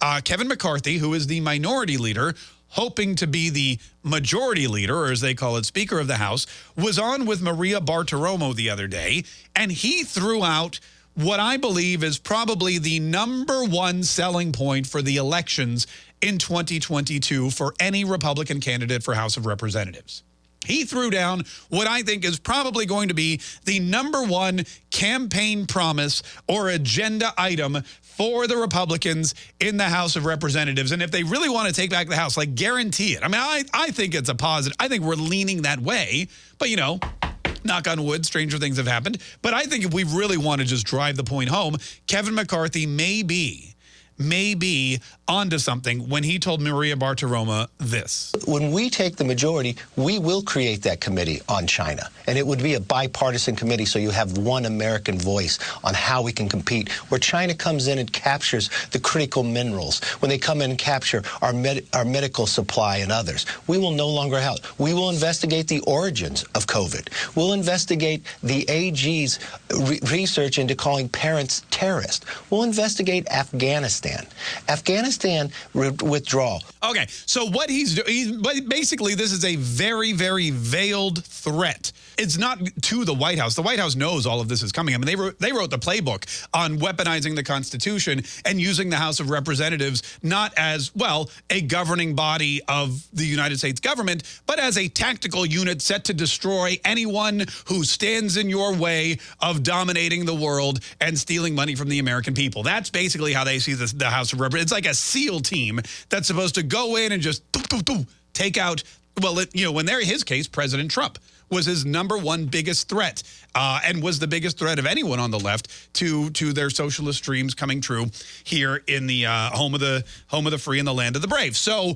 Uh, Kevin McCarthy, who is the minority leader, hoping to be the majority leader, or as they call it, Speaker of the House, was on with Maria Bartiromo the other day, and he threw out what I believe is probably the number one selling point for the elections in 2022 for any Republican candidate for House of Representatives. He threw down what I think is probably going to be the number one campaign promise or agenda item for the Republicans in the House of Representatives. And if they really want to take back the House, like guarantee it. I mean, I, I think it's a positive. I think we're leaning that way. But, you know, knock on wood, stranger things have happened. But I think if we really want to just drive the point home, Kevin McCarthy may be may be onto something when he told Maria Bartiromo this. When we take the majority, we will create that committee on China. And it would be a bipartisan committee so you have one American voice on how we can compete. Where China comes in and captures the critical minerals, when they come in and capture our, med our medical supply and others, we will no longer help. We will investigate the origins of COVID. We'll investigate the AG's re research into calling parents terrorists. We'll investigate Afghanistan. Afghanistan. Afghanistan withdrawal. Okay, so what he's doing, basically this is a very, very veiled threat. It's not to the White House. The White House knows all of this is coming. I mean, they wrote, they wrote the playbook on weaponizing the Constitution and using the House of Representatives not as, well, a governing body of the United States government, but as a tactical unit set to destroy anyone who stands in your way of dominating the world and stealing money from the American people. That's basically how they see this, the House of Representatives. It's like a SEAL team that's supposed to go in and just take out, well, it, you know, when they're his case, President Trump was his number one biggest threat uh, and was the biggest threat of anyone on the left to to their socialist dreams coming true here in the uh, home of the home of the free and the land of the brave. So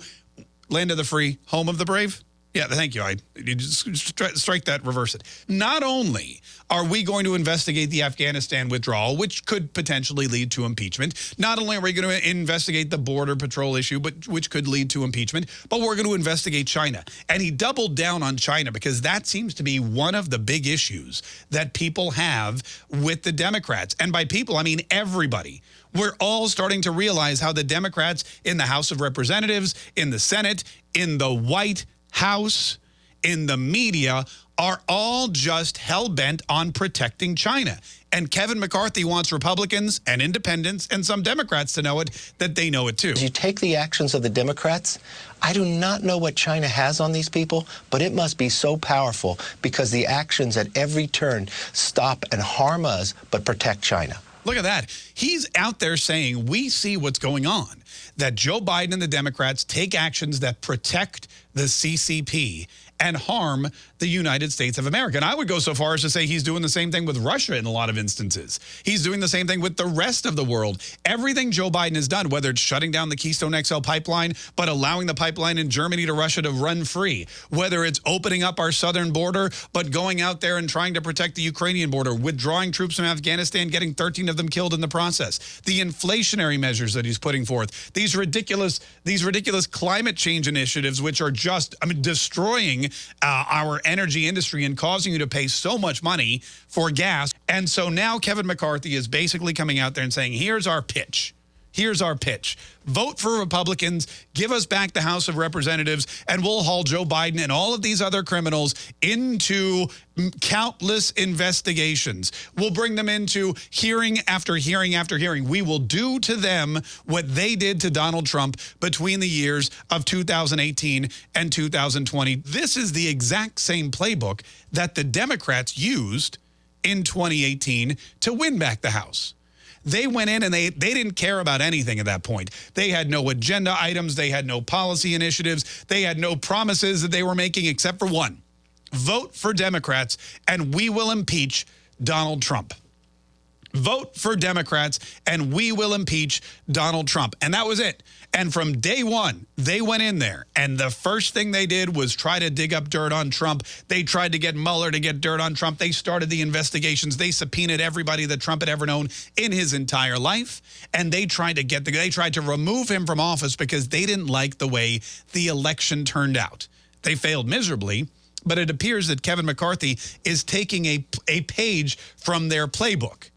land of the free, home of the brave. Yeah, thank you. I you just strike that, reverse it. Not only are we going to investigate the Afghanistan withdrawal, which could potentially lead to impeachment, not only are we going to investigate the border patrol issue, but which could lead to impeachment, but we're going to investigate China. And he doubled down on China because that seems to be one of the big issues that people have with the Democrats. And by people, I mean everybody we're all starting to realize how the Democrats in the House of Representatives, in the Senate, in the White House, in the media are all just hell-bent on protecting China. And Kevin McCarthy wants Republicans and independents and some Democrats to know it, that they know it too. You take the actions of the Democrats, I do not know what China has on these people, but it must be so powerful because the actions at every turn stop and harm us, but protect China. Look at that. He's out there saying, we see what's going on, that Joe Biden and the Democrats take actions that protect the CCP and harm the United States of America. And I would go so far as to say he's doing the same thing with Russia in a lot of instances. He's doing the same thing with the rest of the world. Everything Joe Biden has done, whether it's shutting down the Keystone XL pipeline, but allowing the pipeline in Germany to Russia to run free, whether it's opening up our southern border, but going out there and trying to protect the Ukrainian border, withdrawing troops from Afghanistan, getting 13 of them killed in the process, the inflationary measures that he's putting forth, these ridiculous, these ridiculous climate change initiatives, which are just, I mean, destroying uh, our energy industry and causing you to pay so much money for gas. And so now Kevin McCarthy is basically coming out there and saying, here's our pitch. Here's our pitch. Vote for Republicans, give us back the House of Representatives, and we'll haul Joe Biden and all of these other criminals into countless investigations. We'll bring them into hearing after hearing after hearing. We will do to them what they did to Donald Trump between the years of 2018 and 2020. This is the exact same playbook that the Democrats used in 2018 to win back the House. They went in and they, they didn't care about anything at that point. They had no agenda items. They had no policy initiatives. They had no promises that they were making except for one. Vote for Democrats and we will impeach Donald Trump. Vote for Democrats and we will impeach Donald Trump. And that was it. And from day one, they went in there. And the first thing they did was try to dig up dirt on Trump. They tried to get Mueller to get dirt on Trump. They started the investigations. They subpoenaed everybody that Trump had ever known in his entire life. And they tried to get the, they tried to remove him from office because they didn't like the way the election turned out. They failed miserably. But it appears that Kevin McCarthy is taking a, a page from their playbook.